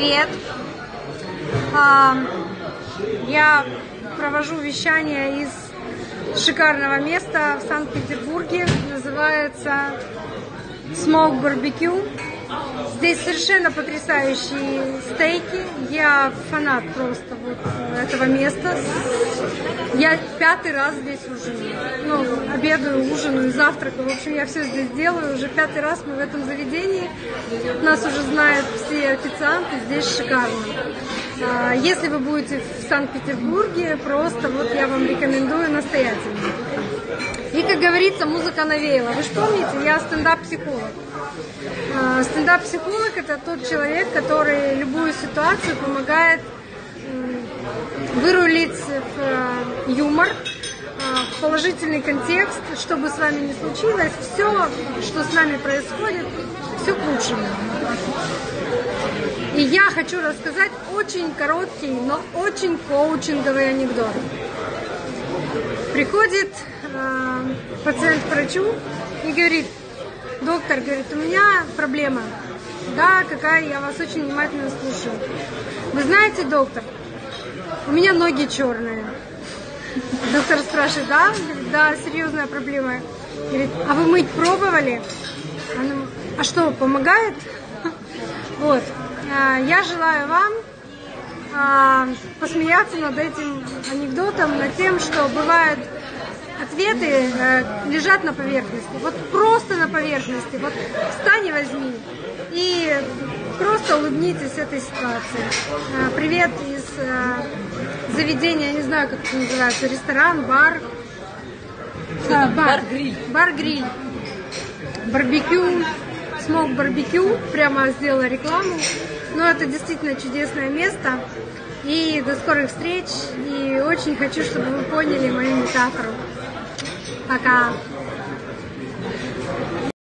Привет. Я провожу вещание из шикарного места в Санкт-Петербурге. Называется Smoke Barbecue. Здесь совершенно потрясающие стейки. Я фанат просто вот этого места. Я пятый раз здесь ужинаю. Ну, обедаю, ужинаю, завтракаю. В общем, я все здесь делаю. Уже пятый раз мы в этом заведении. Нас уже знают все официанты. Здесь шикарно. А, если вы будете в Санкт-Петербурге, просто вот я вам рекомендую настоятельно. Как говорится, музыка навеяла. Вы же помните, я стендап-психолог. А, стендап-психолог – это тот человек, который любую ситуацию помогает вырулить в э, юмор, э, в положительный контекст, что бы с вами ни случилось, все, что с нами происходит, все к лучшему. И я хочу рассказать очень короткий, но очень коучинговый анекдот. Приходит э, пациент к врачу и говорит, доктор, говорит, у меня проблема. Да, какая, я вас очень внимательно слушаю. Вы знаете, доктор, у меня ноги черные. Доктор спрашивает, да? Говорит, да, серьезная проблема. Говорит, а вы мыть пробовали? Она, а что, помогает? Вот. А, я желаю вам а, посмеяться над этим анекдотом, над тем, что бывают ответы э, лежат на поверхности. Вот просто на поверхности. Вот встань и возьми. И просто улыбнитесь этой ситуации. Э, привет из э, заведения, я не знаю, как это называется, ресторан, бар. А, бар-гриль. Бар-гриль. Барбекю, смог барбекю, прямо сделала рекламу. Но это действительно чудесное место. И до скорых встреч. И очень хочу, чтобы вы поняли мою метафору. Пока.